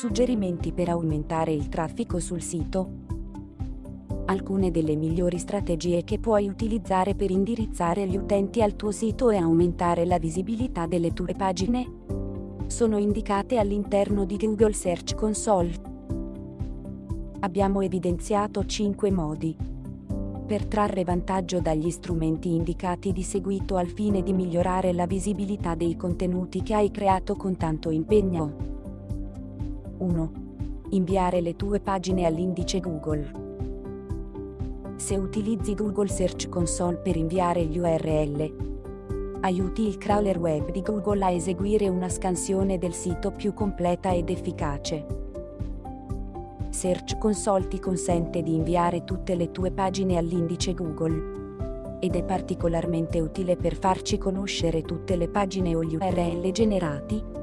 Suggerimenti per aumentare il traffico sul sito. Alcune delle migliori strategie che puoi utilizzare per indirizzare gli utenti al tuo sito e aumentare la visibilità delle tue pagine sono indicate all'interno di Google Search Console. Abbiamo evidenziato 5 modi per trarre vantaggio dagli strumenti indicati di seguito al fine di migliorare la visibilità dei contenuti che hai creato con tanto impegno. 1. Inviare le tue pagine all'indice Google. Se utilizzi Google Search Console per inviare gli URL, aiuti il crawler web di Google a eseguire una scansione del sito più completa ed efficace. Search Console ti consente di inviare tutte le tue pagine all'indice Google. Ed è particolarmente utile per farci conoscere tutte le pagine o gli URL generati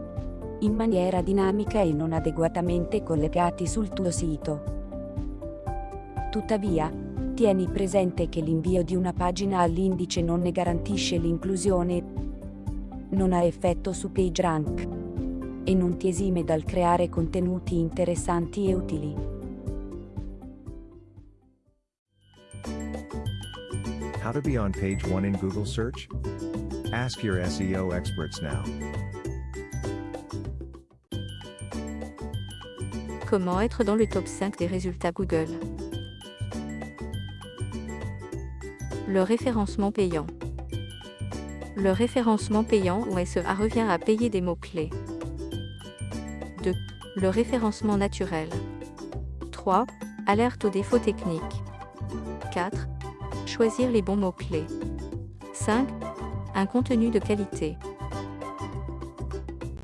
in maniera dinamica e non adeguatamente collegati sul tuo sito. Tuttavia, tieni presente che l'invio di una pagina all'indice non ne garantisce l'inclusione, non ha effetto su PageRank e non ti esime dal creare contenuti interessanti e utili. How to be on page 1 in Google search? Ask your SEO experts now. Comment être dans le top 5 des résultats Google Le référencement payant. Le référencement payant ou SEA revient à payer des mots-clés. 2. Le référencement naturel. 3. Alerte aux défauts techniques. 4. Choisir les bons mots-clés. 5. Un contenu de qualité.